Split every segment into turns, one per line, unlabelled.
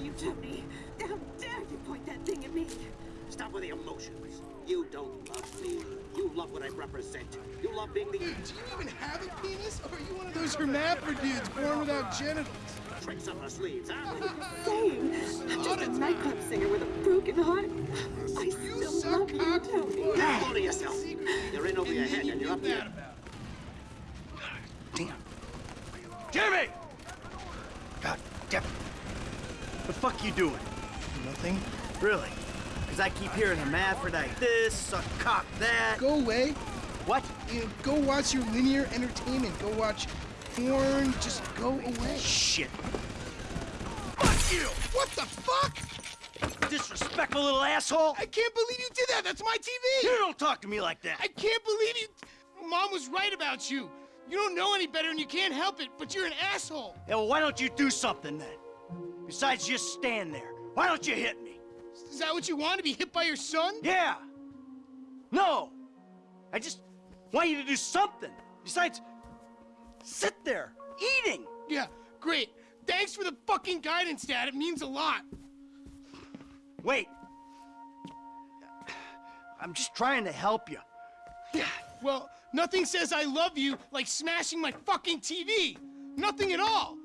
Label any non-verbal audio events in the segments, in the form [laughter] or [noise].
you, Tony. How dare you point that thing at me?
Stop with the emotions. You don't love me. You love what I represent. You love being the...
Dude, do you even have a penis? Or are you one of those hermaphrodites born without genitals?
Tricks up our sleeves, huh? [laughs]
Same. I'm just a nightclub singer with a broken heart. I
You
still
suck
love you. Tony.
Hold to yourself. You're in over your head and you're up here.
Damn. Jimmy! God damn it. The fuck you doing?
Nothing.
Really? Because I keep hearing hermaphrodite this, suck cock that.
Go away.
What?
You know, go watch your linear entertainment. Go watch porn. Just go away.
Shit. Fuck you!
What the fuck?
Disrespectful little asshole!
I can't believe you did that. That's my TV.
You don't talk to me like that!
I can't believe you. Mom was right about you. You don't know any better and you can't help it, but you're an asshole.
Yeah, well, why don't you do something then? Besides just stand there. Why don't you hit me?
Is that what you want to be hit by your son?
Yeah! No! I just want you to do something. Besides, sit there, eating!
Yeah, great. Thanks for the fucking guidance, Dad. It means a lot.
Wait. I'm just trying to help you. Yeah.
Well, nothing says I love you like smashing my fucking TV. Nothing at all.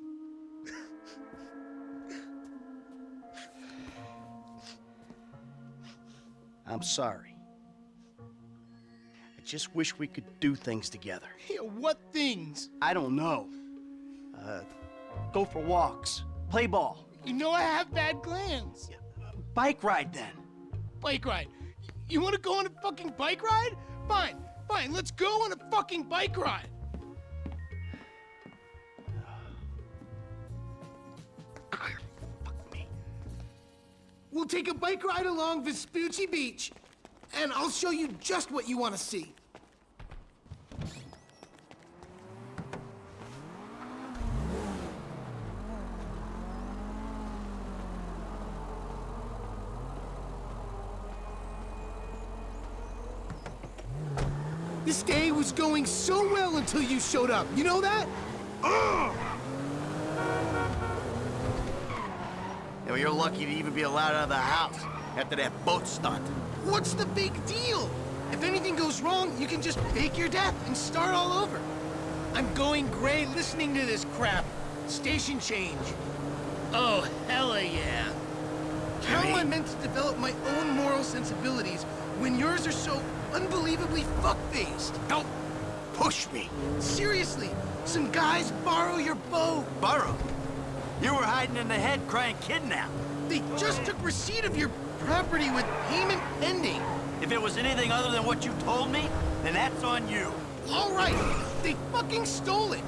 I'm sorry. I just wish we could do things together. [laughs]
Yeah, what things?
I don't know. Uh, go for walks, play ball,
You know I have bad glands.
bike ride then.
Bike ride. You want to go on a fucking bike ride? Fine, fine. Let's go on a fucking bike ride. We'll take a bike ride along Vespucci Beach, and I'll show you just what you want to see. This day was going so well until you showed up. You know that?
Yeah, you're lucky to even be allowed out of the house after that boat stunt.
What's the big deal? If anything goes wrong, you can just fake your death and start all over. I'm going gray listening to this crap. Station change. Oh, hella yeah. How am I meant to develop my own moral sensibilities when yours are so unbelievably fuck-faced?
Don't push me.
Seriously, some guys borrow your boat.
Burrow. You were hiding in the head crying kidnap.
They just took receipt of your property with payment pending.
If it was anything other than what you told me, then that's on you.
All right, they fucking stole it.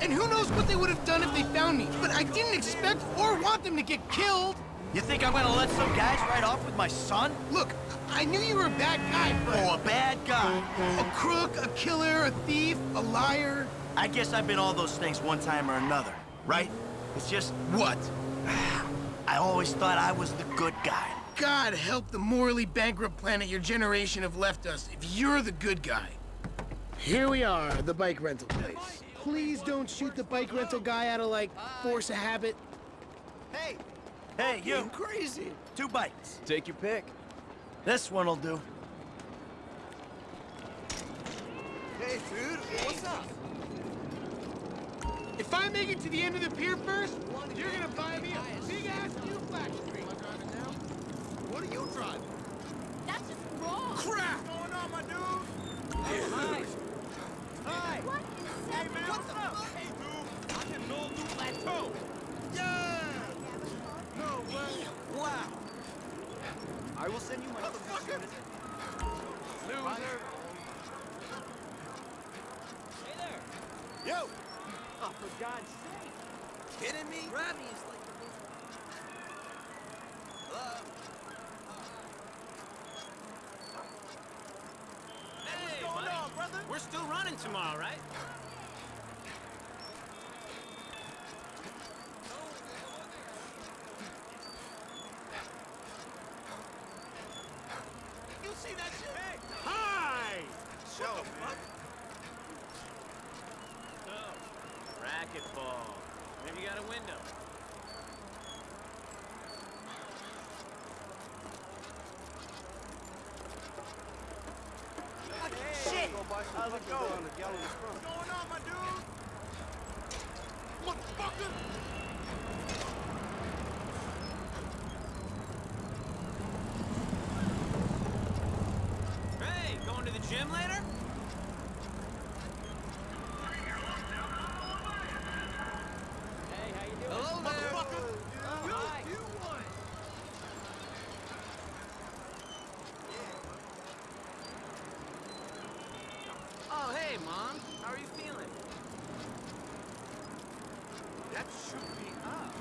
And who knows what they would have done if they found me. But I didn't expect or want them to get killed.
You think I'm gonna let some guys ride off with my son?
Look, I knew you were a bad guy, but...
Oh, a bad guy.
A crook, a killer, a thief, a liar.
I guess I've been all those things one time or another, right? It's just,
What? [sighs]
I always thought I was the good guy.
God help the morally bankrupt planet your generation have left us if you're the good guy. Here we are, the bike rental place. Please don't shoot the bike rental guy out of, like, force of habit.
Hey! Hey, you!
crazy.
Two bikes.
Take your pick.
This one'll do.
Hey, dude, what's up?
If I make it to the end of the pier first, you're gonna buy me a big-ass new flash screen.
What are you driving?
That's just wrong.
Crap!
What's going on, my dude? Hey, hi. Hi.
What is that?
Hey, man, what's up? Hey, dude. I'm in Old New Plateau. Yeah. No way. Wow. I will send you my Motherfucker. Loser. Hey there. Yo. Oh, for God's sake. Kidding me? Is like the. Uh, Hello? Uh. Hey, what's going on, brother?
We're still running tomorrow, right?
You see that shit? Hey.
Hi!
Show. What the fuck?
Racquetball. Maybe you got a window.
How's it going?
What's going on, my dude? Motherfucker!
Hey, going to the gym later? Hello there.
Motherfucker! You, you won!
Oh, hey, Mom. How are you feeling?
That shook me up.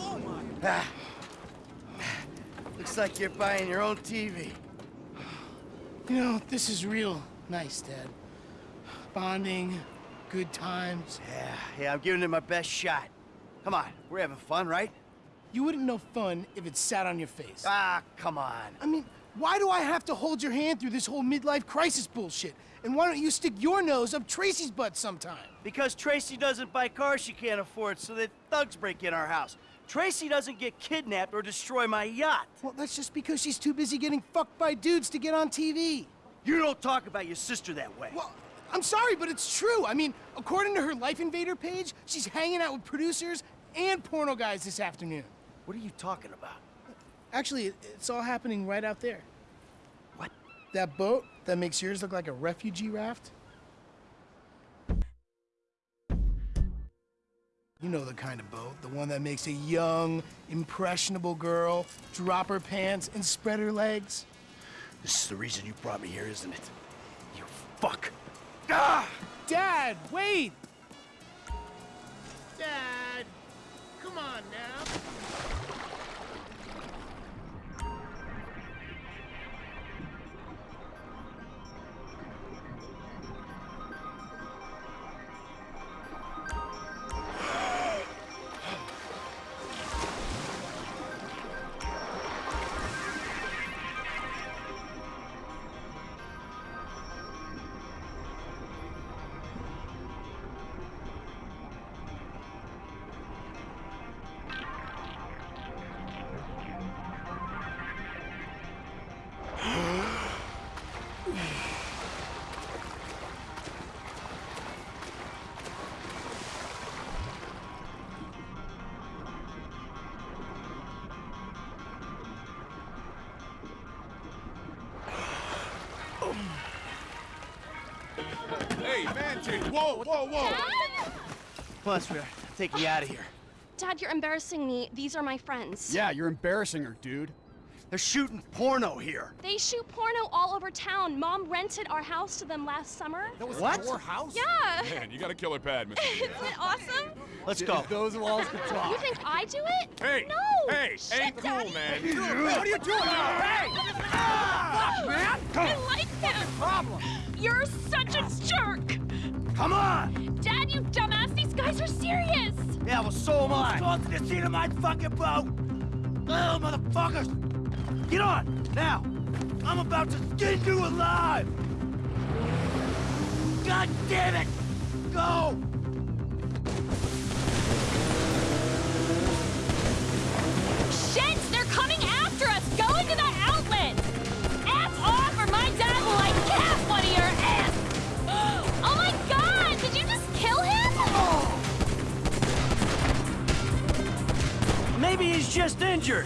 Oh my
Ah. [sighs] Looks like you're buying your own TV.
You know, this is real nice, Dad. Bonding, good times.
Yeah, yeah, I'm giving it my best shot. Come on, we're having fun, right?
You wouldn't know fun if it sat on your face.
Ah, come on.
I mean, why do I have to hold your hand through this whole midlife crisis bullshit? And why don't you stick your nose up Tracy's butt sometime?
Because Tracy doesn't buy cars she can't afford, so that thugs break in our house. Tracy doesn't get kidnapped or destroy my yacht.
Well, that's just because she's too busy getting fucked by dudes to get on TV.
You don't talk about your sister that way.
Well, I'm sorry, but it's true. I mean, according to her Life Invader page, she's hanging out with producers and porno guys this afternoon.
What are you talking about?
Actually, it's all happening right out there.
What?
That boat that makes yours look like a refugee raft? You know the kind of boat, the one that makes a young, impressionable girl drop her pants and spread her legs.
This is the reason you brought me here, isn't it? You fuck. Ah!
Dad, wait! Dad, come on now.
Hey. Whoa, whoa, whoa!
Dad?
Come on, sweetheart. Take me out of here.
Dad, you're embarrassing me. These are my friends.
Yeah, you're embarrassing her, dude.
They're shooting porno here.
They shoot porno all over town. Mom rented our house to them last summer.
That was
What?
your house?
Yeah.
Man, you got a killer pad, Mr. [laughs]
Isn't it awesome?
Let's go. [laughs]
Those walls could talk.
You think I do it?
Hey!
No.
Hey!
Shit,
ain't cool,
Daddy.
man.
What are you doing? Hey!
Fuck, man. I like him.
Problem.
You're such a jerk.
Come on!
Dad, you dumbass. These guys are serious.
Yeah, well, so am I. Go to the seat of my fucking boat! Oh, motherfuckers! Get on, now! I'm about to skin you alive! God damn it! Go!
Just
injured.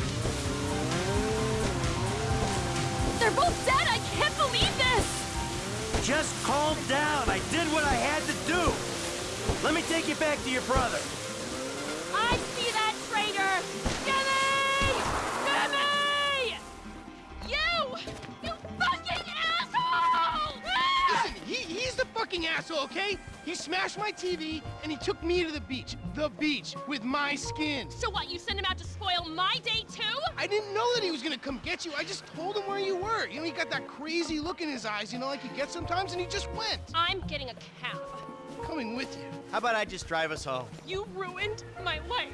They're both dead. I can't believe this.
Just calm down. I did what I had to do. Let me take you back to your brother.
Fucking asshole,
okay? He smashed my TV and he took me to the beach. The beach with my skin.
So what, you sent him out to spoil my day too?
I didn't know that he was gonna come get you. I just told him where you were. You know, he got that crazy look in his eyes, you know, like he gets sometimes, and he just went.
I'm getting a cab.
Coming with you.
How about I just drive us home?
You ruined my life.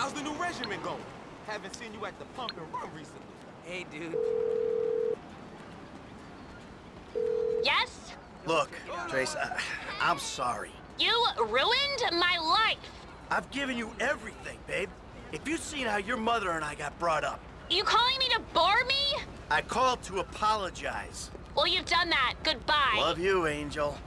How's the new regimen going? Haven't seen you at the pump and run recently.
Hey, dude.
Yes?
Look, Trace, I, I'm sorry.
You ruined my life.
I've given you everything, babe. If you'd seen how your mother and I got brought up,
You calling me to bore me?
I called to apologize.
Well, you've done that. Goodbye.
Love you, Angel.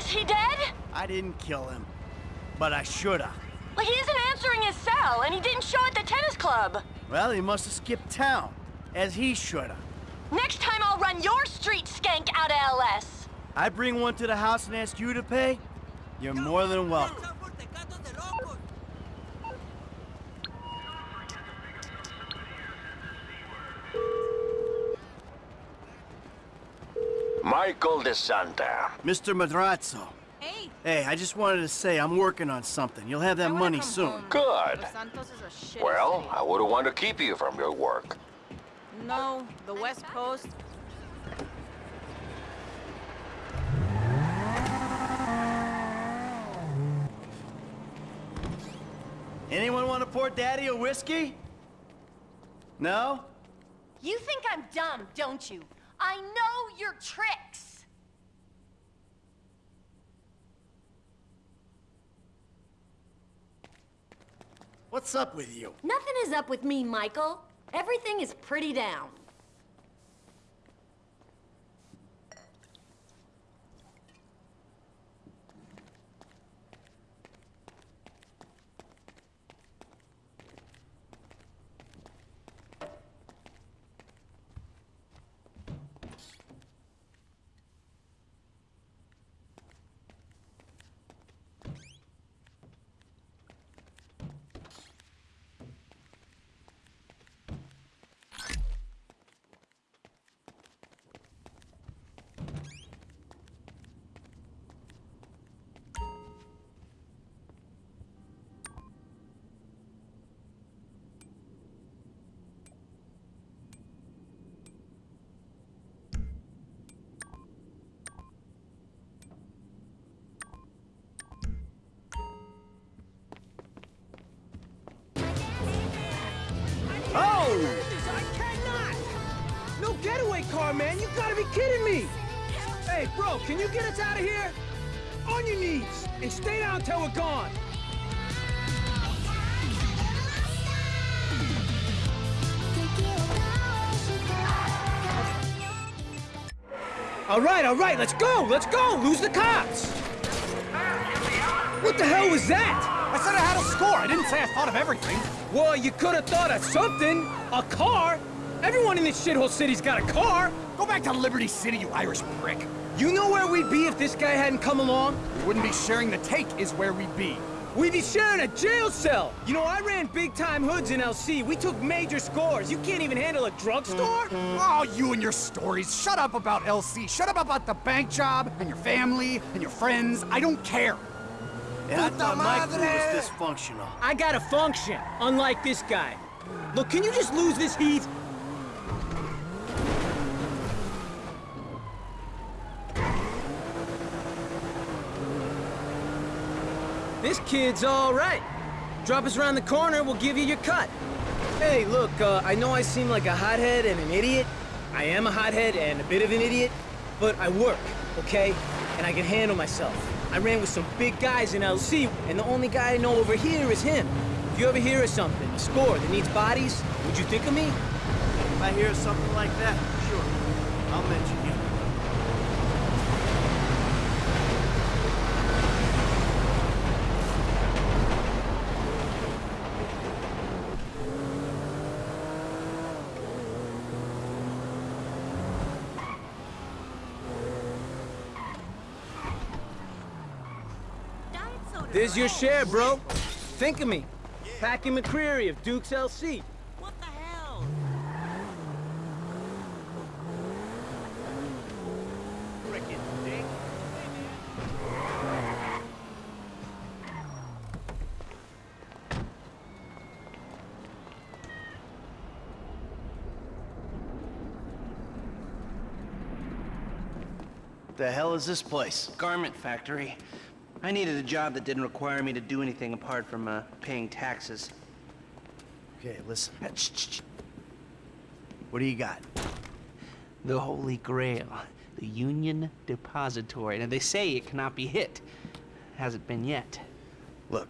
Is he dead?
I didn't kill him, but I shoulda.
Well, he isn't answering his cell, and he didn't show at the tennis club.
Well, he must have skipped town, as he shoulda.
Next time I'll run your street skank out of LS.
I bring one to the house and ask you to pay? You're more than welcome.
Michael DeSanta.
Mr. Madrazo.
Hey,
Hey, I just wanted to say I'm working on something. You'll have that money soon.
home.
Good.
Los Santos is a shit
Well. I wouldn't want to keep you from your work.
No, the West Coast.
Anyone want to pour Daddy a whiskey? No?
You think I'm dumb, don't you? I know your tricks.
What's up with you?
Nothing is up with me, Michael. Everything is pretty down.
Getaway car, man! You gotta be kidding me! Hey, bro, can you get us out of here? On your knees, and stay down till we're gone! All right, all right, let's go, let's go! Lose the cops! What the hell was that?
I said I had a score. I didn't say I thought of everything.
Well, you could have thought of something. A car. Everyone in this shithole city's got a car.
Go back to Liberty City, you Irish prick.
You know where we'd be if this guy hadn't come along?
We wouldn't be sharing the take is where we'd be.
We'd be sharing a jail cell. You know, I ran big-time hoods in LC. We took major scores. You can't even handle a drugstore?
Oh, you and your stories. Shut up about LC. Shut up about the bank job and your family and your friends. I don't care.
And I
Puta
thought my crew was dysfunctional.
I got a function, unlike this guy. Look, can you just lose this heat? This kid's all right. Drop us around the corner, we'll give you your cut. Hey, look, uh, I know I seem like a hothead and an idiot. I am a hothead and a bit of an idiot, but I work, okay? And I can handle myself. I ran with some big guys in LC, and the only guy I know over here is him. If you ever hear of something, a score that needs bodies, would you think of me?
If I hear something like that, sure, I'll mention you.
There's your share, bro. Think of me. Packie McReary of Duke's LC.
What the hell?
the hell is this place?
Garment factory. I needed a job that didn't require me to do anything apart from uh, paying taxes.
Okay, listen. Shh. What do you got?
The Holy Grail, the Union Depository. Now, they say it cannot be hit. Hasn't been yet.
Look,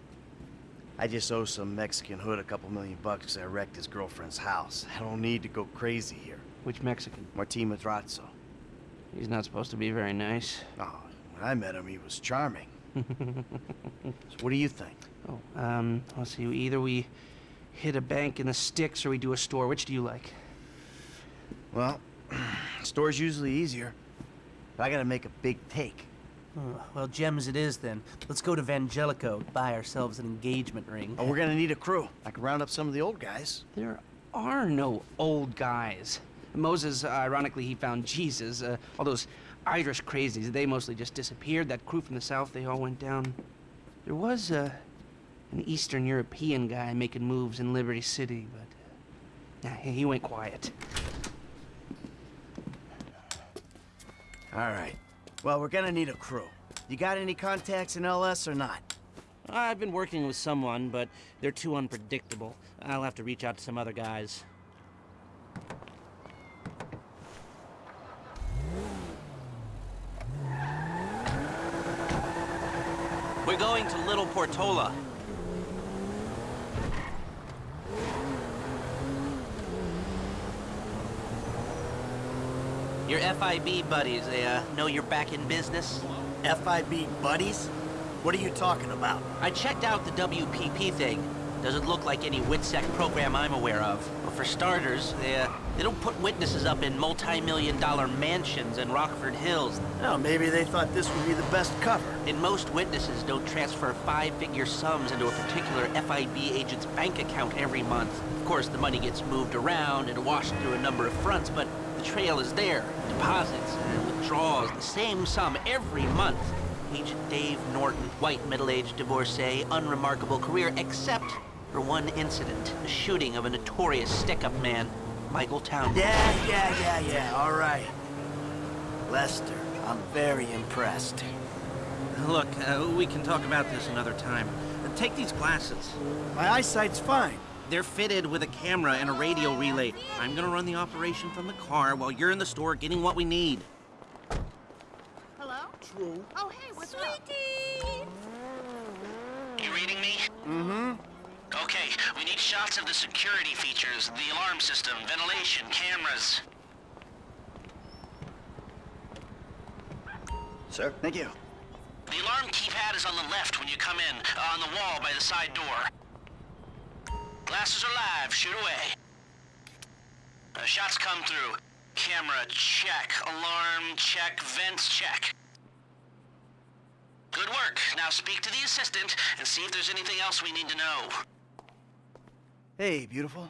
I just owe some Mexican hood a couple million bucks because I wrecked his girlfriend's house. I don't need to go crazy here.
Which Mexican?
Martin Madrazo.
He's not supposed to be very nice.
Oh, when I met him, he was charming. So what do you think?
Oh, um, let's see. Either we hit a bank in the sticks or we do a store. Which do you like?
Well, [clears throat] store's usually easier. But I gotta make a big take.
Oh, well, gems it is then. Let's go to Vangelico, buy ourselves an engagement ring.
Oh, we're gonna need a crew. I can round up some of the old guys.
There are no old guys. Moses, uh, ironically, he found Jesus. Uh, all those Irish crazies, they mostly just disappeared. That crew from the south, they all went down. There was uh, an Eastern European guy making moves in Liberty City, but uh, nah, he went quiet.
All right. Well, we're gonna need a crew. You got any contacts in LS or not?
I've been working with someone, but they're too unpredictable. I'll have to reach out to some other guys. We're going to Little Portola. Your FIB buddies, they uh, know you're back in business?
FIB buddies? What are you talking about?
I checked out the WPP thing. Doesn't look like any WITSEC program I'm aware of. But for starters, they, uh, they don't put witnesses up in multi-million dollar mansions in Rockford Hills.
Oh, maybe they thought this would be the best cover.
And most witnesses don't transfer five-figure sums into a particular FIB agent's bank account every month. Of course, the money gets moved around and washed through a number of fronts, but the trail is there. Deposits and withdrawals, the same sum every month. Agent Dave Norton, white middle-aged divorcee, unremarkable career, except for one incident, the shooting of a notorious stick-up man, Michael Town.
Yeah, yeah, yeah, yeah, all right. Lester, I'm very impressed.
Look, uh, we can talk about this another time. Uh, take these glasses.
My eyesight's fine.
They're fitted with a camera and a radio relay. I'm gonna run the operation from the car while you're in the store getting what we need.
Hello?
True.
Oh, hey, what's
Sweetie!
You reading me?
Mm-hmm.
Okay, we need shots of the security features, the alarm system, ventilation, cameras.
Sir, thank you.
The alarm keypad is on the left when you come in, uh, on the wall by the side door. Glasses are live, shoot away. Uh, shots come through. Camera, check. Alarm, check. Vents, check. Good work. Now speak to the assistant and see if there's anything else we need to know.
Hey, beautiful.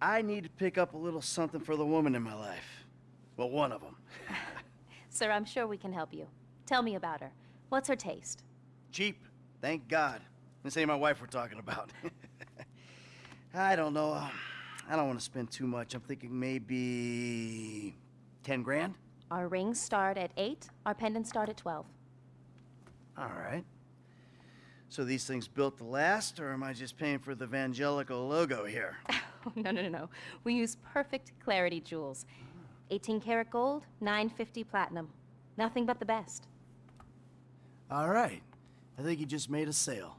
I need to pick up a little something for the woman in my life. Well, one of them. [laughs]
Sir, I'm sure we can help you. Tell me about her. What's her taste?
Cheap, thank God. This ain't my wife we're talking about. [laughs] I don't know. uh, I don't want to spend too much. I'm thinking maybe 10 grand?
Our rings start at 8, our pendants start at 12.
All right. So these things built to last, or am I just paying for the Vangelico logo here? [laughs]
no, no, no, no. We use perfect clarity jewels. 18 karat gold, 950 platinum. Nothing but the best.
All right. I think you just made a sale.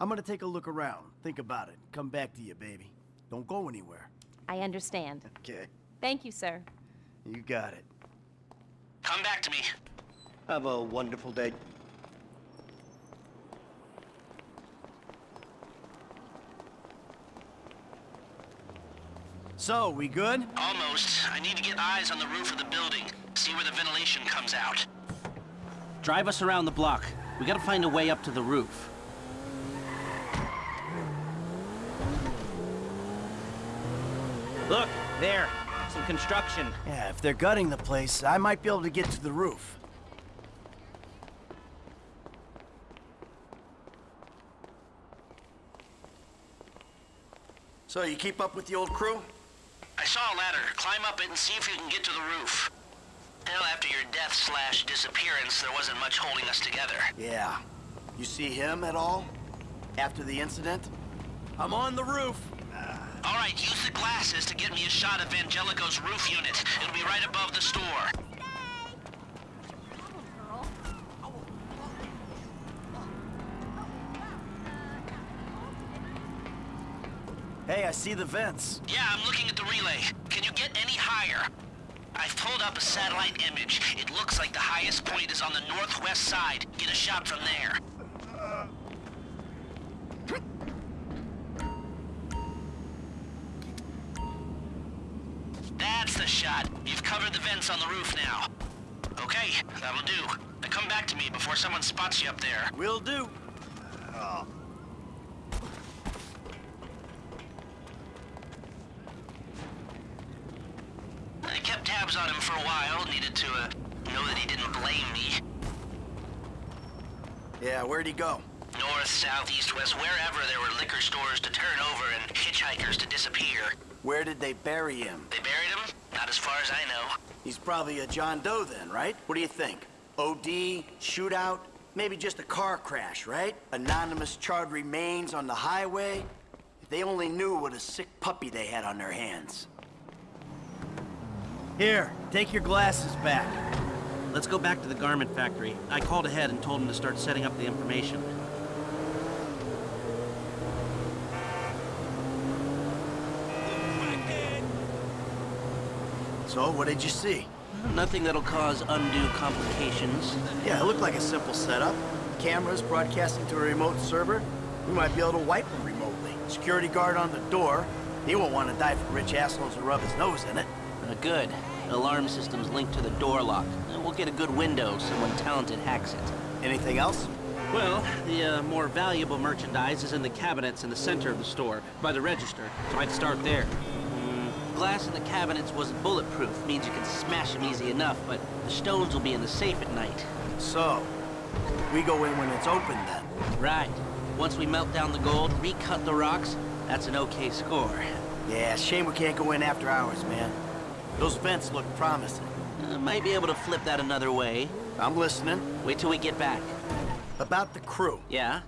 I'm gonna take a look around, think about it, come back to you, baby. Don't go anywhere.
I understand.
Okay.
Thank you, sir.
You got it.
Come back to me.
Have a wonderful day. So, we good?
Almost. I need to get eyes on the roof of the building. See where the ventilation comes out. Drive us around the block. We gotta find a way up to the roof. Look, there. Some construction.
Yeah, if they're gutting the place, I might be able to get to the roof. So, you keep up with the old crew?
I saw a ladder. Climb up it and see if you can get to the roof. Well, after your death slash disappearance, there wasn't much holding us together.
Yeah. You see him at all? After the incident?
I'm on the roof.
All right, use the glasses to get me a shot of Vangelico's roof unit. It'll be right above the store.
Hey, I see the vents.
Yeah, I'm looking at the relay. Can you get any higher? I've pulled up a satellite image. It looks like the highest point is on the northwest side. Get a shot from there. That's the shot. You've covered the vents on the roof now. Okay, that'll do. Now come back to me before someone spots you up there.
Will do.
On him for a while. Needed to, uh, know that he didn't blame me.
Yeah, where'd he go?
North, south, east, west, wherever there were liquor stores to turn over and hitchhikers to disappear.
Where did they bury him?
They buried him? Not as far as I know.
He's probably a John Doe then, right? What do you think? OD, shootout, maybe just a car crash, right? Anonymous charred remains on the highway. If they only knew what a sick puppy they had on their hands. Here, take your glasses back.
Let's go back to the garment factory. I called ahead and told him to start setting up the information.
So, what did you see?
Nothing that'll cause undue complications.
Yeah, it looked like a simple setup. Cameras broadcasting to a remote server. We might be able to wipe them remotely. Security guard on the door. He won't want to die for rich assholes to rub his nose in it.
Uh, good. Alarm system's linked to the door lock. We'll get a good window so someone talented hacks it.
Anything else?
Well, the uh, more valuable merchandise is in the cabinets in the center of the store, by the register, so I'd start there. Mm, glass in the cabinets wasn't bulletproof, means you can smash them easy enough, but the stones will be in the safe at night.
So, we go in when it's open then.
Right. Once we melt down the gold, recut the rocks, that's an okay score.
Yeah, shame we can't go in after hours, man. Those vents look promising.
Uh, might be able to flip that another way.
I'm listening.
Wait till we get back.
About the crew.
Yeah?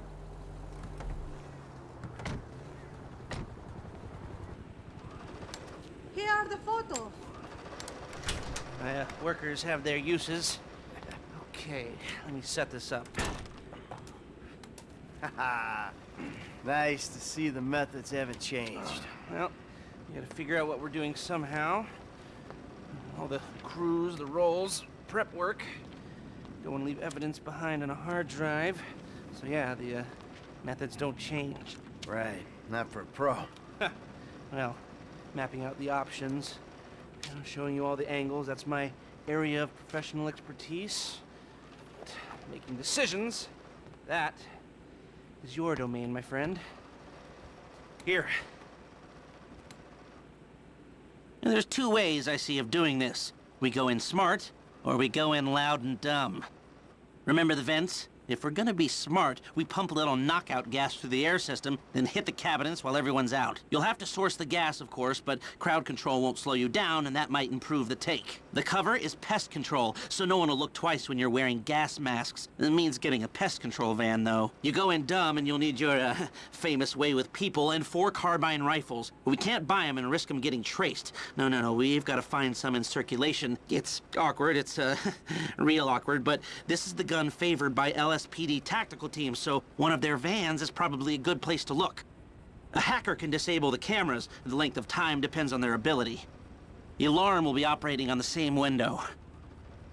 Here are the photos.
My uh, workers have their uses. Okay, let me set this up.
Haha. [laughs] nice to see the methods haven't changed.
Well, you gotta figure out what we're doing somehow. All the crews, the rolls, prep work. Don't want to leave evidence behind on a hard drive. So yeah, the uh, methods don't change.
Right, not for a pro.
Well, mapping out the options, you know, showing you all the angles. That's my area of professional expertise. But making decisions, that is your domain, my friend. Here. There's two ways I see of doing this. We go in smart, or we go in loud and dumb. Remember the vents? If we're gonna be smart, we pump a little knockout gas through the air system, then hit the cabinets while everyone's out. You'll have to source the gas, of course, but crowd control won't slow you down, and that might improve the take. The cover is pest control, so no one will look twice when you're wearing gas masks. It means getting a pest control van, though. You go in dumb, and you'll need your, uh, [laughs] famous way with people and four carbine rifles. We can't buy them and risk them getting traced. No, no, no, we've got to find some in circulation. It's awkward, it's, uh, [laughs] real awkward, but this is the gun favored by LSPD tactical teams, so one of their vans is probably a good place to look. A hacker can disable the cameras. The length of time depends on their ability. The alarm will be operating on the same window.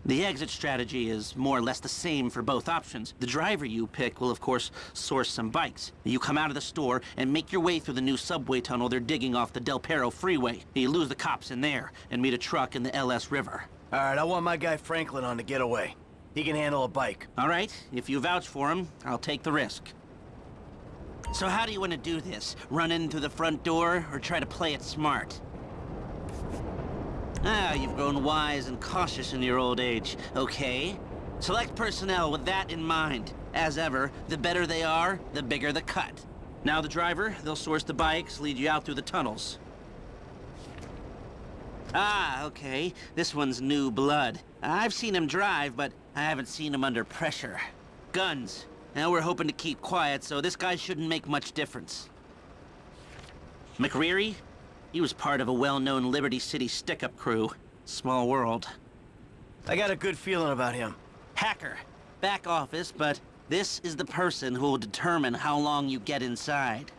The exit strategy is more or less the same for both options. The driver you pick will, of course, source some bikes. You come out of the store and make your way through the new subway tunnel they're digging off the Del Perro freeway. You lose the cops in there and meet a truck in the LS River.
All right, I want my guy Franklin on the getaway. He can handle a bike.
All right, if you vouch for him, I'll take the risk. So how do you want to do this? Run in through the front door or try to play it smart? Ah, you've grown wise and cautious in your old age. Okay. Select personnel with that in mind. As ever, the better they are, the bigger the cut. Now the driver, they'll source the bikes, lead you out through the tunnels. Ah, okay. This one's new blood. I've seen him drive, but I haven't seen him under pressure. Guns. Now we're hoping to keep quiet, so this guy shouldn't make much difference. McReary? He was part of a well-known Liberty City stick-up crew. Small world.
I got a good feeling about him.
Hacker. Back office, but this is the person who will determine how long you get inside.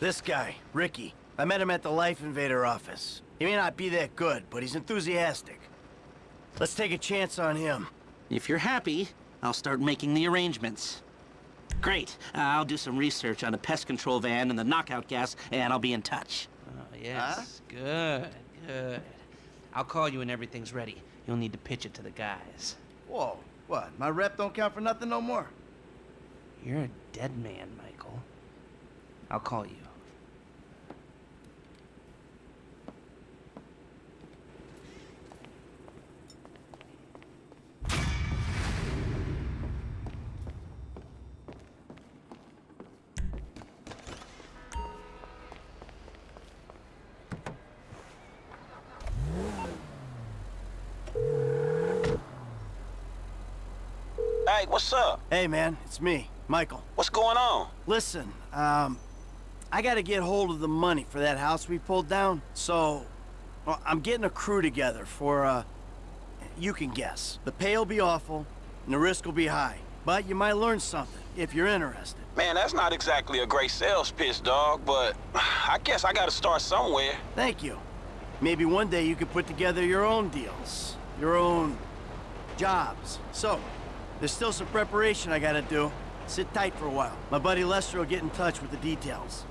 This guy, Ricky. I met him at the Life Invader office. He may not be that good, but he's enthusiastic. Let's take a chance on him.
If you're happy, I'll start making the arrangements. Great. Uh, I'll do some research on the pest control van and the knockout gas, and I'll be in touch. Oh, yes. Good, good. I'll call you when everything's ready. You'll need to pitch it to the guys.
Whoa, what? My rep don't count for nothing no more?
You're a dead man, Michael. I'll call you.
Hey, what's up?
Hey, man, it's me, Michael.
What's going on?
Listen, um, I gotta get hold of the money for that house we pulled down, so well, I'm getting a crew together for, uh, you can guess. The pay will be awful, and the risk will be high, but you might learn something if you're interested.
Man, that's not exactly a great sales pitch, dog, but [sighs] I guess I gotta start somewhere.
Thank you. Maybe one day you could put together your own deals, your own jobs. So, there's still some preparation I gotta do. Sit tight for a while. My buddy Lester will get in touch with the details.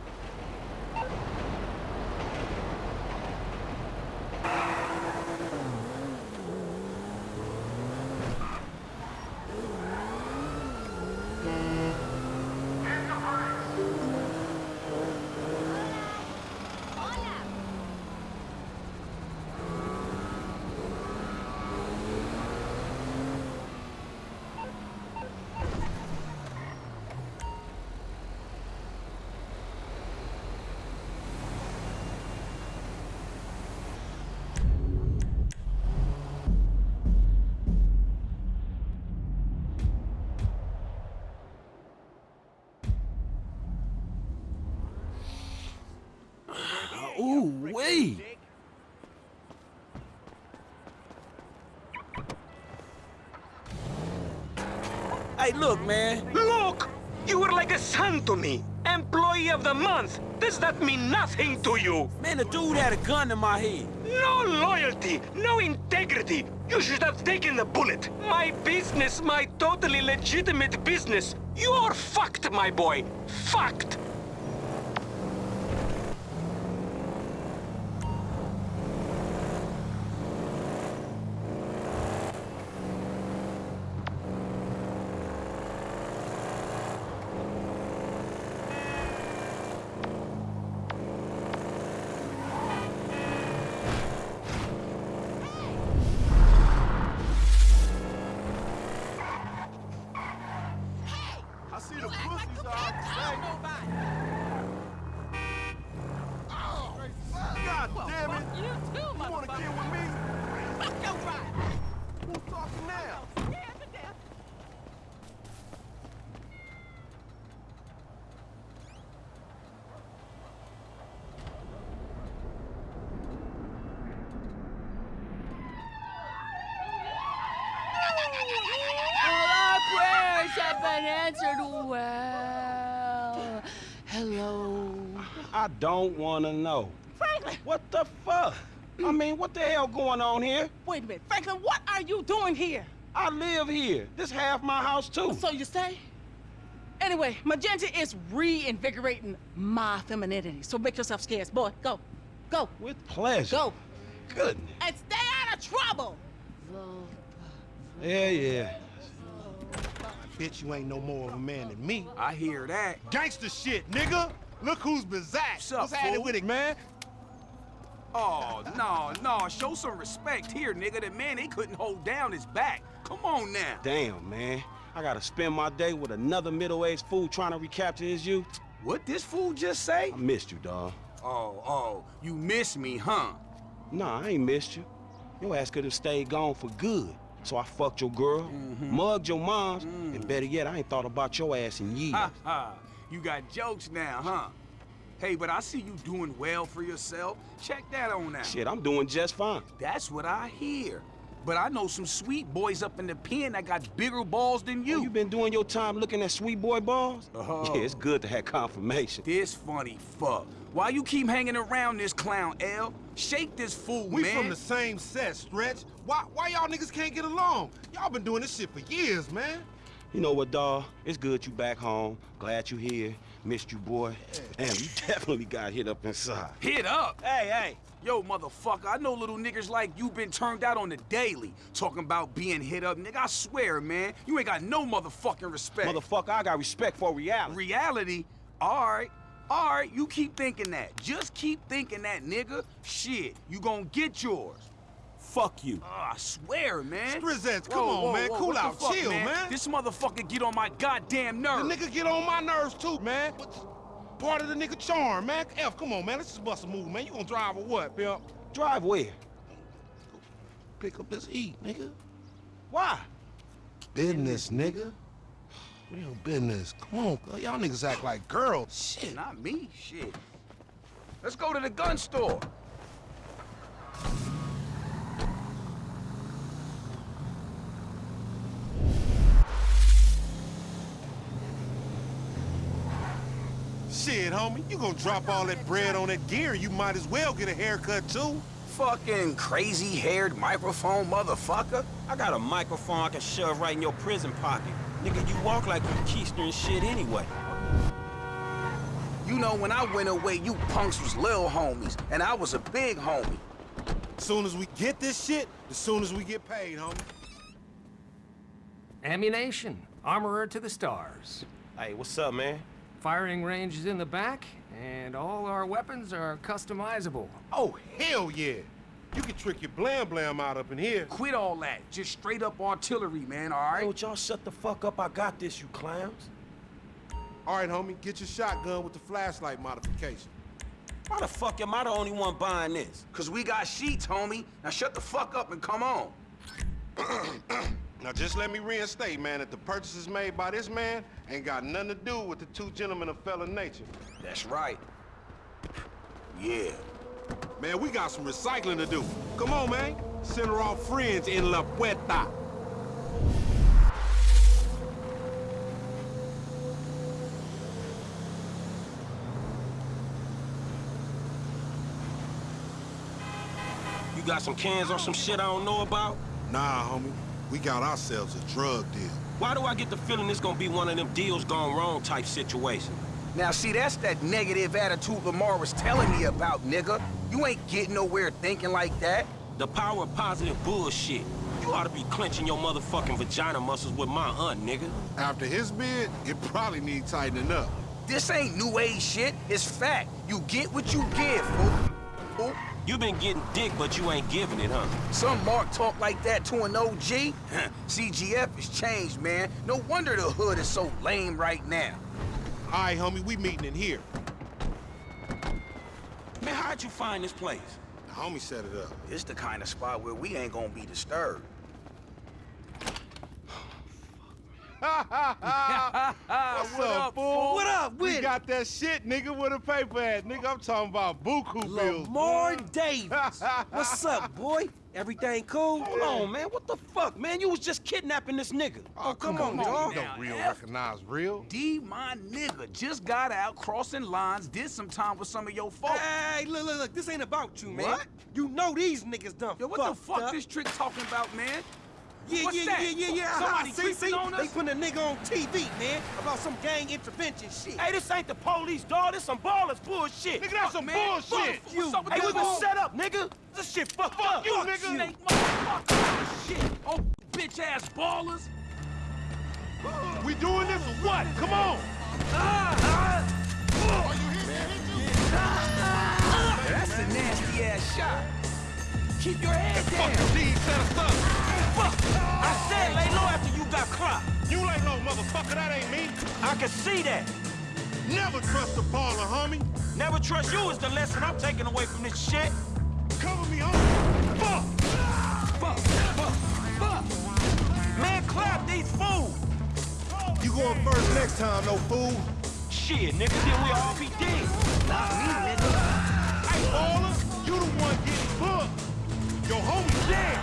Hey, look, man.
Look! You were like a son to me. Employee of the month. Does that mean nothing to you?
Man, the dude had a gun in my head.
No loyalty, no integrity. You should have taken the bullet. My business, my totally legitimate business. You're fucked, my boy. Fucked.
I see the pussies are God damn it! You too, You wanna kill with me? Fuck your ride! Who's talking now?
All our prayers have been answered well. Hello.
I don't want to know.
Franklin!
What the fuck? I mm. mean, what the hell going on here?
Wait a minute. Franklin, what are you doing here?
I live here. This half my house, too.
So you stay? Anyway, Magenta is reinvigorating my femininity. So make yourself scarce. Boy, go. Go.
With pleasure.
Go.
Goodness.
And stay out of trouble.
Yeah, yeah.
Bitch, you ain't no more of a man than me.
I hear that.
Gangster shit, nigga! Look who's bizarre.
What's up,
What's happening with it, man?
Oh, no, no. Show some respect here, nigga. That man, he couldn't hold down his back. Come on now. Damn, man. I gotta spend my day with another middle-aged fool trying to recapture his youth. What this fool just say? I missed you, dawg.
Oh, oh, you miss me, huh?
Nah, I ain't missed you. Your ass could have stayed gone for good. So I fucked your girl, mm-hmm. mugged your moms, and mm. better yet, I ain't thought about your ass in years.
Ha ha. You got jokes now, huh? Hey, but I see you doing well for yourself. Check that on out.
Shit, I'm doing just fine.
That's what I hear. But I know some sweet boys up in the pen that got bigger balls than you.
Oh, you been doing your time looking at sweet boy balls?
Oh.
Yeah, it's good to have confirmation.
This funny fuck. Why you keep hanging around this clown, L? Shake this fool,
We
man.
We from the same set, Stretch. Why, why y'all niggas can't get along? Y'all been doing this shit for years, man.
You know what, dawg? It's good you back home. Glad you here. Missed you, boy. Damn, you [laughs] definitely got hit up inside.
Hit up? Hey, hey. Yo, motherfucker, I know little niggas like you been turned out on the daily. Talking about being hit up, nigga. I swear, man, you ain't got no motherfucking respect.
Motherfucker, I got respect for reality.
Reality? All right. All right, you keep thinking that. Just keep thinking that, nigga. Shit, you gonna get yours.
Fuck you.
Oh, I swear, man.
Strizzets, come
Whoa,
on,
whoa,
man.
whoa,
Cool
what
out.
fuck,
Chill, man.
This motherfucker get on my goddamn nerves.
The nigga get on my nerves too, man. What's part of the nigga charm, man? F, come on, man. Let's just bust a move, man. You gonna drive or what, pimp?
Drive where?
Pick up this heat, nigga.
Why?
Business, nigga. Real business. Come on, y'all niggas act like girls.
Shit, not me. Shit. Let's go to the gun store.
Shit, homie, you gonna drop all that bread on that gear, you might as well get a haircut too.
Fucking crazy-haired microphone motherfucker.
I got a microphone I can shove right in your prison pocket. Nigga, you walk like you Keister and shit anyway.
You know, when I went away, you punks was little homies, and I was a big homie.
As Soon as we get this shit, as soon as we get paid, homie.
Ammunition. Armorer to the stars.
Hey, what's up, man?
Firing range is in the back, and all our weapons are customizable.
Oh, hell yeah. You can trick your blam blam out up in here.
Quit all that. Just straight up artillery, man, all right?
Yo, y'all shut the fuck up. I got this, you clowns.
All right, homie, get your shotgun with the flashlight modification.
Why the fuck am I the only one buying this?
Cause we got sheets, homie. Now shut the fuck up and come on. [clears throat]
Now just let me reinstate, man, that the purchases made by this man ain't got nothing to do with the two gentlemen of fellow nature.
That's right. Yeah.
Man, we got some recycling to do. Come on, man. Send her off friends in La Puerta.
You got some cans or some shit I don't know about?
Nah, homie. We got ourselves a drug deal.
Why do I get the feeling this gonna be one of them deals gone wrong type situation?
Now, see, that's that negative attitude Lamar was telling me about, nigga. You ain't getting nowhere thinking like that.
The power of positive bullshit. You ought to be clenching your motherfucking vagina muscles with my aunt, nigga.
After his bid, it probably need tightening up.
This ain't new age shit. It's fact. You get what you give, fool. fool.
You been getting dick, but you ain't giving it, huh?
Some Mark talk like that to an OG? CGF has changed, man. No wonder the hood is so lame right now.
All right, homie, we meeting in here.
Man, how'd you find this place?
The homie set it up.
It's the kind of spot where we ain't gonna be disturbed. [laughs]
What's
What
up,
up,
fool?
What up
We
with it?
got that shit, nigga, with a paper at. Nigga, I'm talking about buku bills.
Lamar
boy.
Davis. [laughs] What's up, boy? Everything cool?
Hold on, man. What the fuck, man? You was just kidnapping this nigga.
Oh, oh come, on, dog. You don't real
F.
recognize real.
D, my nigga, just got out crossing lines, did some time with some of your folks.
Hey, look, look, look. This ain't about you, man.
What?
You know these niggas done
Yo, what the fuck
up.
this trick talking about, man?
Yeah,
What's
yeah,
that?
yeah, yeah, yeah.
Somebody
see,
creeping
see?
on
They
us?
putting a nigga on TV, man, about some gang intervention shit.
Hey, this ain't the police, dog. This some ballers bullshit.
Nigga, that's some
man.
bullshit.
Fuck you. What's up with
Hey, we been set up, nigga. This shit fucked up.
you,
Fuck
nigga.
Motherfucker. Shit. Oh, bitch ass ballers.
We doing this or what? Come on. Ah, ah.
Ah, that's a nasty ass shot. Keep your head
Fuck
down.
the lead set us up.
Fuck. I said lay low after you got clocked.
You lay low, motherfucker. That ain't me.
I can see that.
Never trust a baller, homie.
Never trust you is the lesson I'm taking away from this shit.
Cover me, homie. Fuck!
Fuck! Fuck! Fuck! Man, clap these fools!
You going first next time, no fool.
Shit, nigga, then we all be dead.
Not me, nigga. Hey, baller, you the one getting. Your homie dead.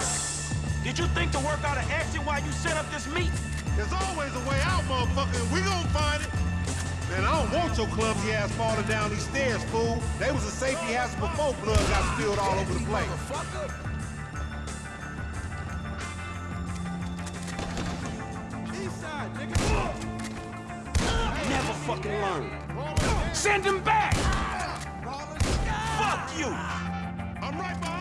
Did you think to work out an exit while you set up this meet?
There's always a way out, motherfucker, and we gon' find it. Man, I don't want your clumsy ass falling down these stairs, fool. They was a safety hazard before blood got spilled all over the place.
Never fucking learn. Send him back! Fuck you!
I'm right behind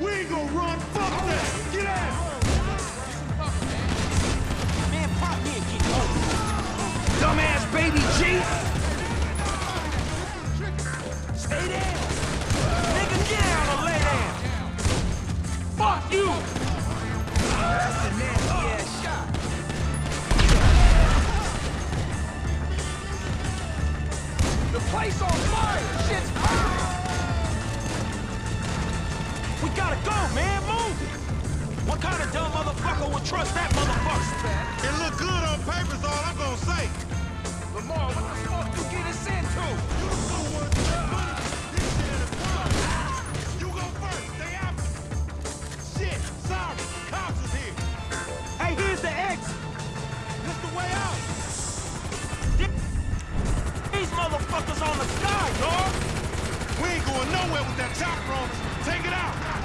We ain't gonna run. Fuck that. Get out.
Man, pop me and get home. Dumbass baby G! Stay down! Nigga, get down or lay down! Fuck you! That's a nasty ass shot. The place on fire! What kind of dumb motherfucker would trust that motherfucker?
It look good on paper is all I'm gonna say.
Lamar, what the fuck you get us into?
You the fool with money. This shit in the club. You go first. Stay after. Shit. Sorry. Cops is here.
Hey, here's the exit!
This the way out.
These motherfuckers on the sky, dog!
We ain't going nowhere with that chopper on us. Take it out.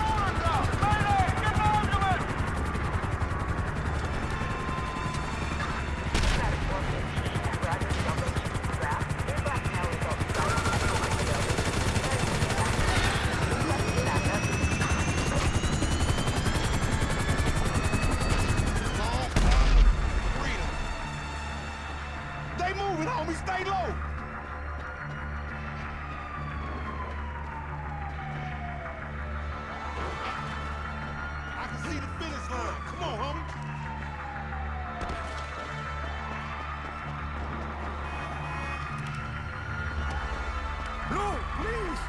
Please!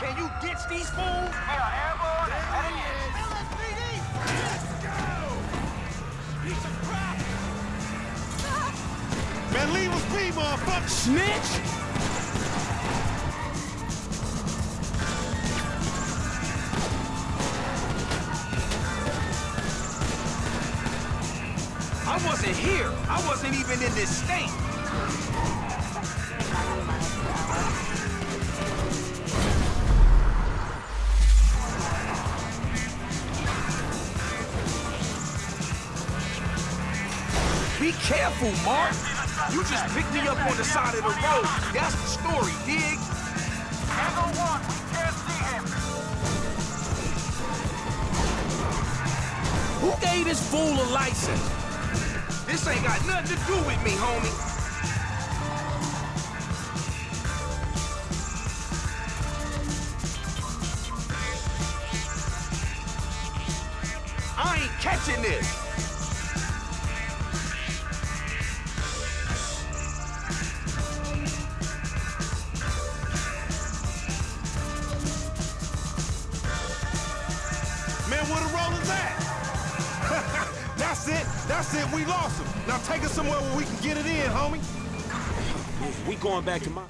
Can you ditch these fools? Yeah, airborne, heading in. LSPD! Let's go! Piece of crap!
Man, leave us be, motherfucker.
Snitch! I wasn't here. I wasn't even in this state. Careful, Mark. You just picked me up on the side of the road. That's the story, dig? Tango one, we can't see him. Who gave this fool a license? This ain't got nothing to do with me, homie. I ain't catching this.
Take us somewhere where we can get it in, homie.
We going back to my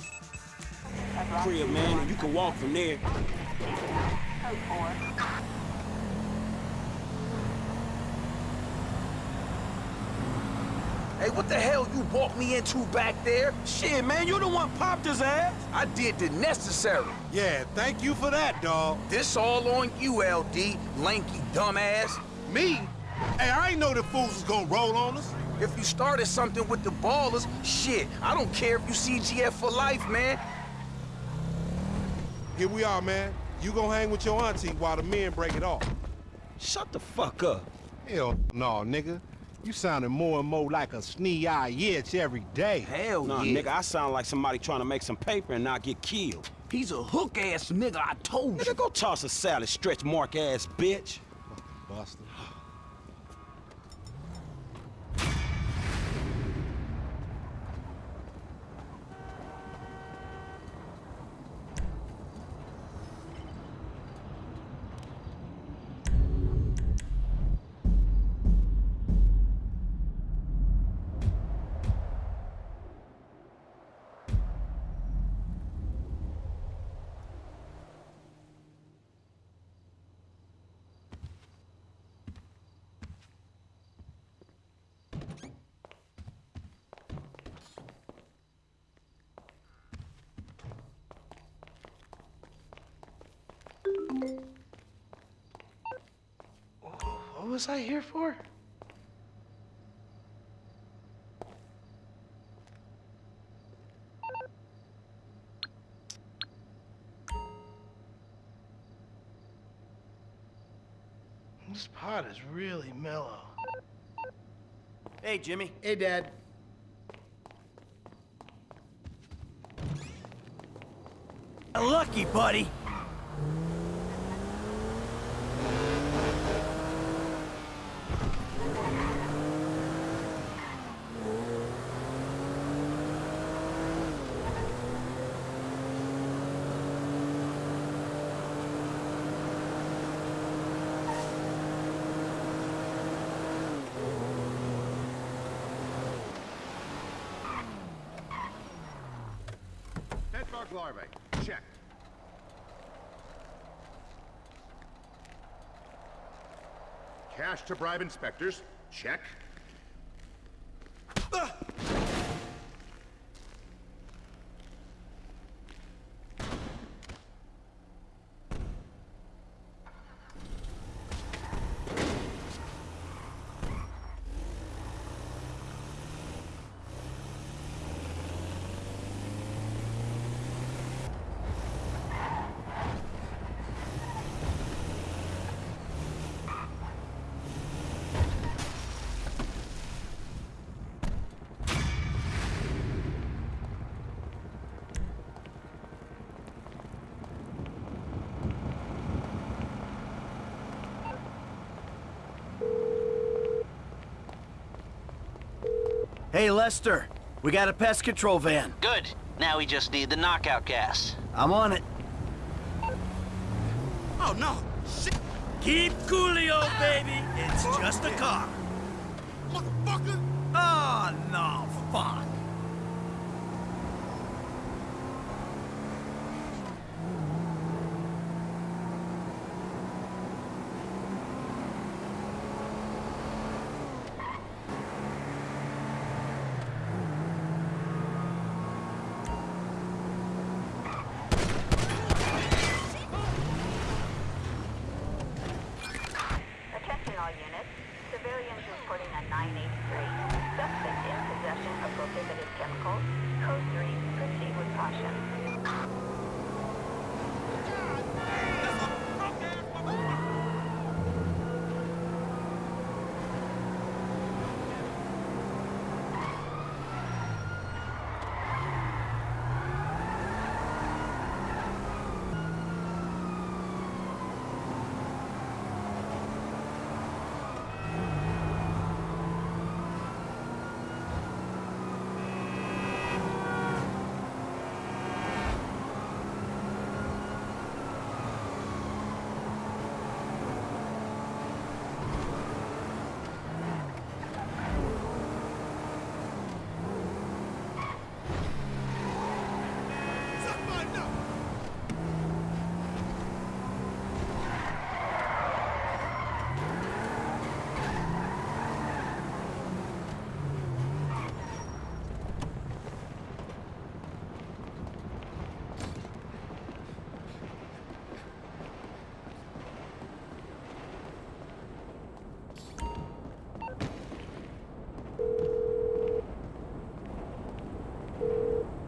crib, man, and you can walk from there. Hey, what the hell you walked me into back there? Shit, man, you the one popped his ass. I did the necessary.
Yeah, thank you for that, dawg.
This all on you, LD, lanky dumbass.
Me? Hey, I ain't know the fools was gonna roll on us.
If you started something with the ballers, shit, I don't care if you CGF for life, man.
Here we are, man. You gonna hang with your auntie while the men break it off.
Shut the fuck up.
Hell no, nigga. You sounding more and more like a snee-eye itch every day.
Hell
Nah,
yeah.
nigga, I sound like somebody trying to make some paper and not get killed.
He's a hook-ass nigga, I told you.
Nigga, go toss a salad, stretch mark ass bitch.
Buster.
Was I here for? This pot is really mellow.
Hey, Jimmy.
Hey, Dad.
Lucky, buddy.
To bribe inspectors, check.
Hey, Lester. We got a pest control van.
Good. Now we just need the knockout gas.
I'm on it.
Oh, no. Shit.
Keep coolio, baby. It's just a car.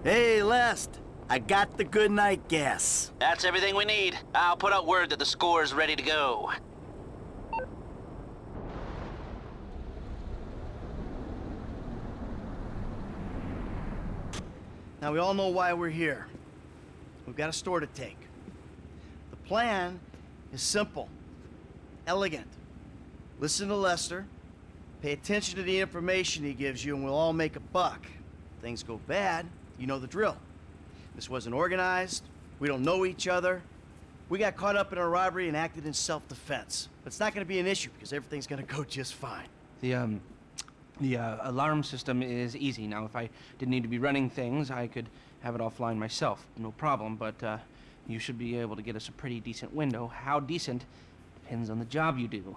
Hey, Lest. I got the good night gas.
That's everything we need. I'll put out word that the score is ready to go.
Now, we all know why we're here. We've got a store to take. The plan is simple, elegant. Listen to Lester, pay attention to the information he gives you, and we'll all make a buck. If things go bad, you know the drill. This wasn't organized, we don't know each other. We got caught up in a robbery and acted in self-defense. But it's not gonna be an issue because everything's gonna go just fine.
The, um, the uh, alarm system is easy. Now, if I didn't need to be running things, I could have it offline myself. No problem, but uh, you should be able to get us a pretty decent window. How decent depends on the job you do.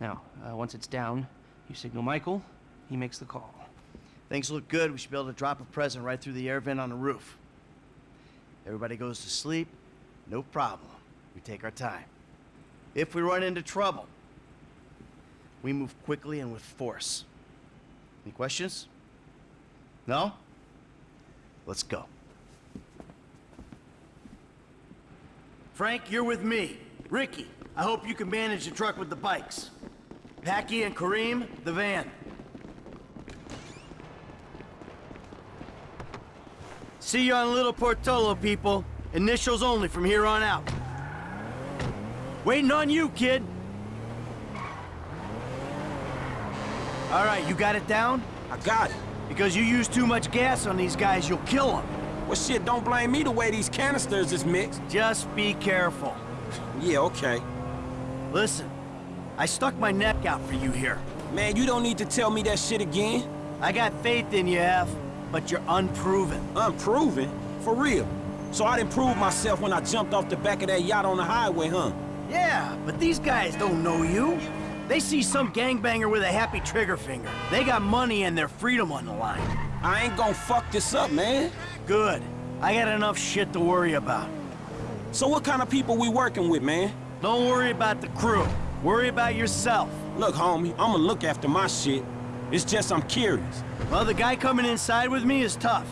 Now, uh, once it's down, you signal Michael, he makes the call.
Things look good. We should be able to drop a present right through the air vent on the roof. Everybody goes to sleep, no problem. We take our time. If we run into trouble, we move quickly and with force. Any questions? No? Let's go. Frank, you're with me. Rickie, I hope you can manage the truck with the bikes. Packie and Karim, the van. See you on Little Portola, people. Initials only from here on out. Waiting on you, kid. All right, you got it down?
I got it.
Because you use too much gas on these guys, you'll kill them.
Well, shit, don't blame me the way these canisters is mixed.
Just be careful.
Yeah, okay.
Listen, I stuck my neck out for you here.
Man, you don't need to tell me that shit again.
I got faith in you, F, but you're unproven.
Unproven? For real? So I didn't prove myself when I jumped off the back of that yacht on the highway, huh?
Yeah, but these guys don't know you. They see some gangbanger with a happy trigger finger. They got money and their freedom on the line.
I ain't gonna fuck this up, man.
Good. I got enough shit to worry about.
So what kind of people we working with, man?
Don't worry about the crew. Worry about yourself.
Look, homie, I'ma look after my shit. It's just I'm curious.
Well, the guy coming inside with me is tough.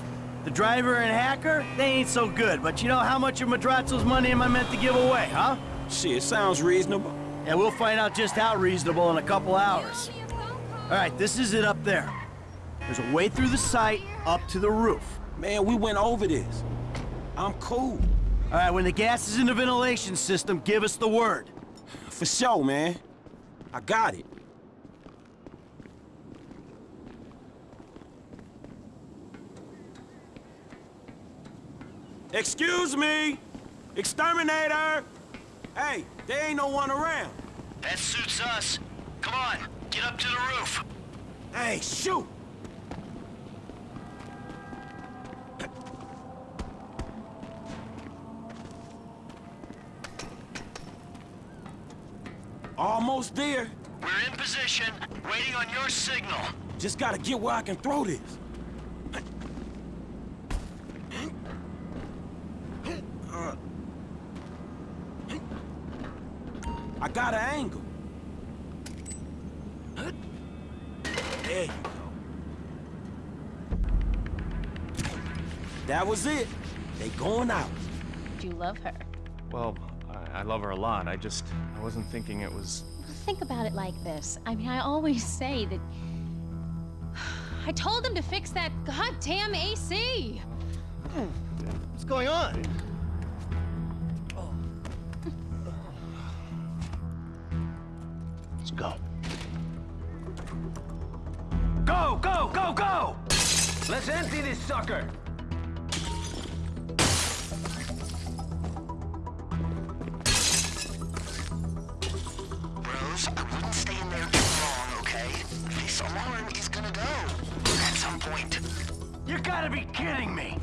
The driver and hacker, they ain't so good, but you know how much of Madrazo's money am I meant to give away, huh?
Shit, it sounds reasonable.
Yeah, we'll find out just how reasonable in a couple hours. All right, this is it up there. There's a way through the site up to the roof.
Man, we went over this. I'm cool.
All right, when the gas is in the ventilation system, give us the word.
For sure, man. I got it. Excuse me! Exterminator! Hey, there ain't no one around.
That suits us. Come on, get up to the roof.
Hey, shoot! Almost there.
We're in position, waiting on your signal.
Just gotta get where I can throw this. Uh, I got an angle. There you go. That was it. They going out.
Do you love her?
Well, I, I love her a lot. I just, I wasn't thinking it was...
Think about it like this. I mean, I always say that... I told them to fix that goddamn AC! Hmm.
What's going on?
Let's
empty this sucker!
Bros, I wouldn't stay in there too long, okay? This alarm is gonna go. At some point. You gotta be kidding me!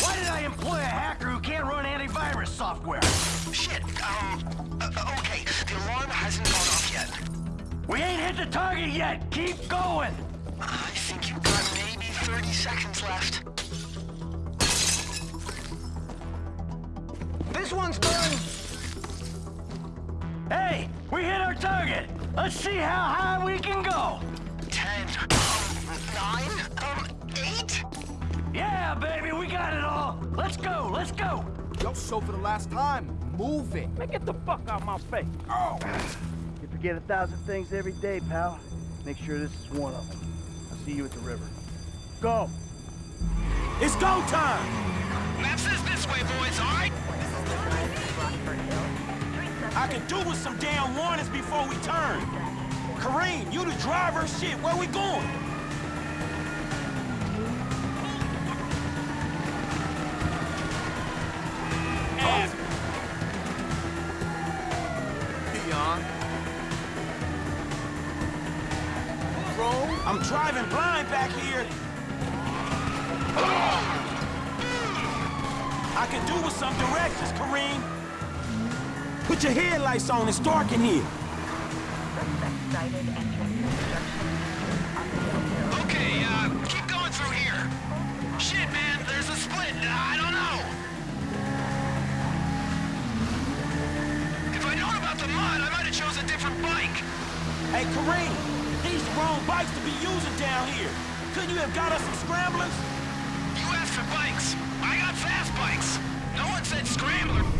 Why did I employ a hacker who can't run antivirus software? Shit, um, uh, okay, the alarm hasn't gone off yet. We ain't hit the target yet! Keep going! 30 seconds left.
This one's done!
Hey, we hit our target! Let's see how high we can go! Ten, um, nine, um, eight? Yeah, baby, we got it all! Let's go, let's go!
Yo, show for the last time. Move it.
Man, get the fuck out my face.
Oh!
You forget a thousand things every day, pal. Make sure this is one of them. I'll see you at the river. Go!
It's go time!
Map says this way, boys, all right?
I can do with some damn warnings before we turn. Karim, you the driver. Shit, where we going?
Ass. Dion.
I'm driving blind back here. I can do with some directions, Karim. Put your headlights on, it's dark in here.
Okay, uh, keep going through here. Shit, man, there's a split. I don't know. If I'd known about the mud, I might have chose a different bike.
Hey, Karim. These the wrong bikes to be using down here. Couldn't you have got us some scramblers?
You asked for bikes. I got No one said scrambler.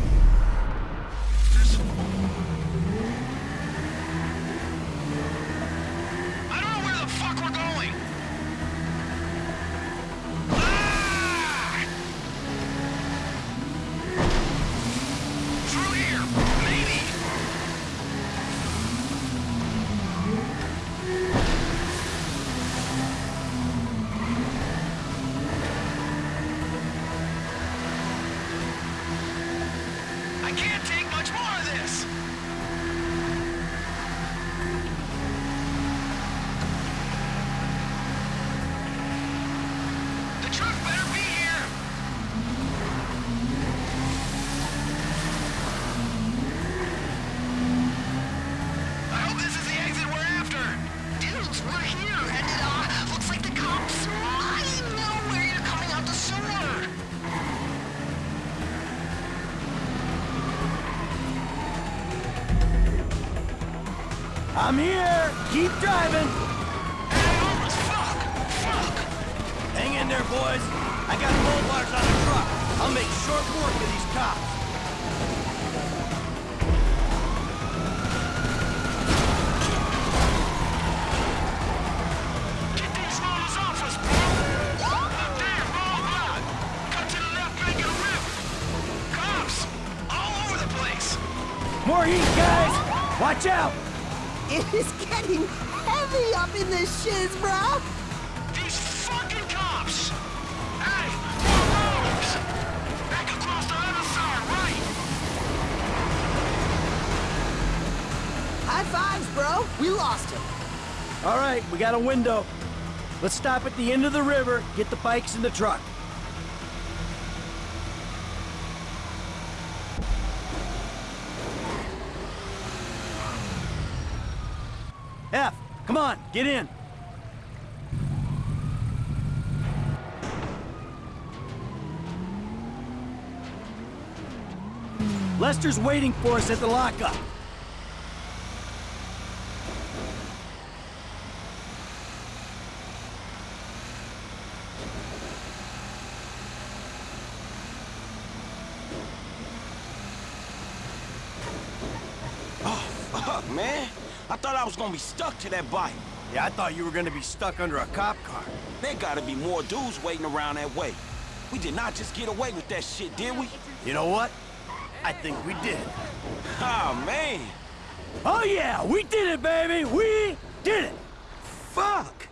Keep driving. Hang in there, boys. I got bull bars on the truck. I'll make short work of these cops.
Get these rollers off us! Damn, wrong block! Cut to the left bank of the! Cops! All over the place!
More heat, guys. Watch out.
It is getting heavy up in this shiz, bro.
These fucking cops! Hey, more rollers! Back across the other side, right!
High fives, bro. We lost him.
All right, we got a window. Let's stop at the end of the river, get the bikes in the truck. F, come on, get in. Lester's waiting for us at the lockup.
Fuck, man. I thought I was gonna be stuck to that bike.
Yeah, I thought you were gonna be stuck under a cop car.
There gotta be more dudes waiting around that way. We did not just get away with that shit, did we?
You know what? I think we did.
Oh, man.
Oh yeah, we did it, baby! We did it!
Fuck!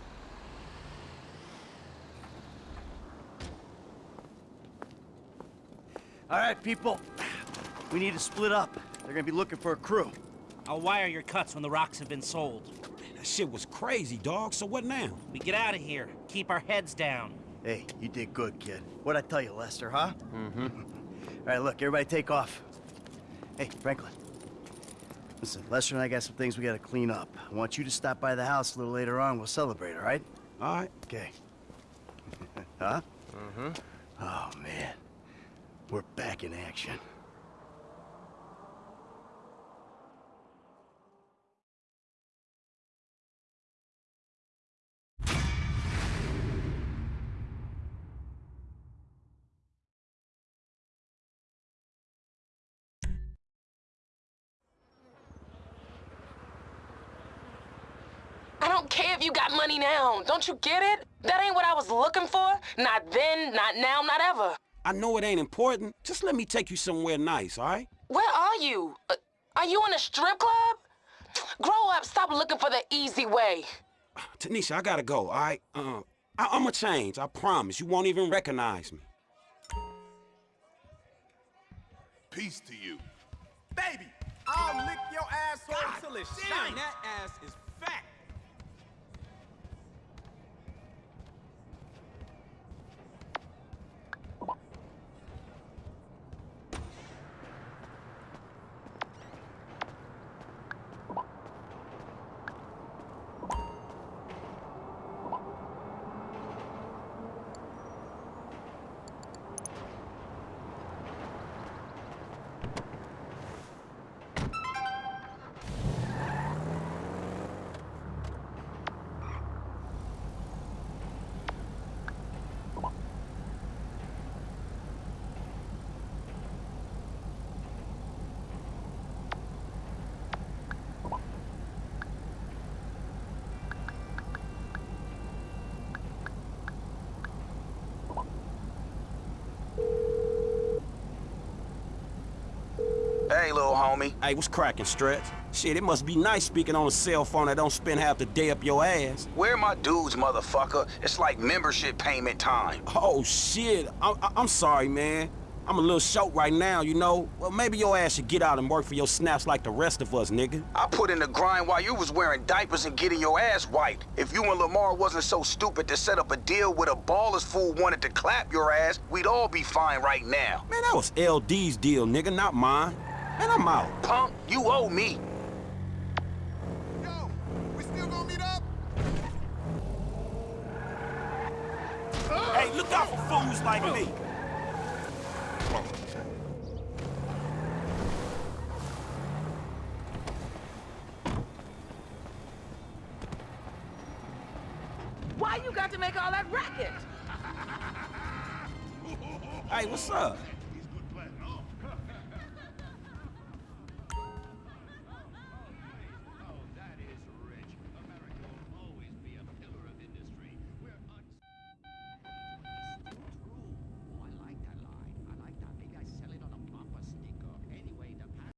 All right, people. We need to split up. They're gonna be looking for a crew.
I'll wire your cuts when the rocks have been sold.
That shit was crazy, dog. So what now?
We get out of here. Keep our heads down.
Hey, you did good, kid. What'd I tell you, Lester, huh? Mm-hmm. [laughs] All right, look, everybody take off. Hey, Franklin. Listen, Lester and I got some things we gotta clean up. I want you to stop by the house a little later on. We'll celebrate, all right?
All right.
Okay. [laughs] huh? Mm-hmm. Oh, man. We're back in action.
Money now. Don't you get it? That ain't what I was looking for. Not then, not now, not ever.
I know it ain't important. Just let me take you somewhere nice, all right?
Where are you? Uh, are you in a strip club? Grow up, stop looking for the easy way. [sighs]
Tanisha, I gotta go, all right? Uh, I I'ma change, I promise. You won't even recognize me.
Peace to you.
Baby, I'll lick your asshole till it's shiny. That ass is
homie.
Hey, what's cracking, Stretch? Shit, it must be nice speaking on a cell phone that don't spend half the day up your ass.
Where my dudes, motherfucker? It's like membership payment time.
Oh, shit. I I I'm sorry, man. I'm a little short right now, you know? Well, maybe your ass should get out and work for your snaps like the rest of us, nigga.
I put in the grind while you was wearing diapers and getting your ass wiped. If you and Lamar wasn't so stupid to set up a deal with a baller's fool wanted to clap your ass, we'd all be fine right now.
Man, that was LD's deal, nigga, not mine. Man, I'm out.
Punk, you owe me.
Hey, look out for fools like me.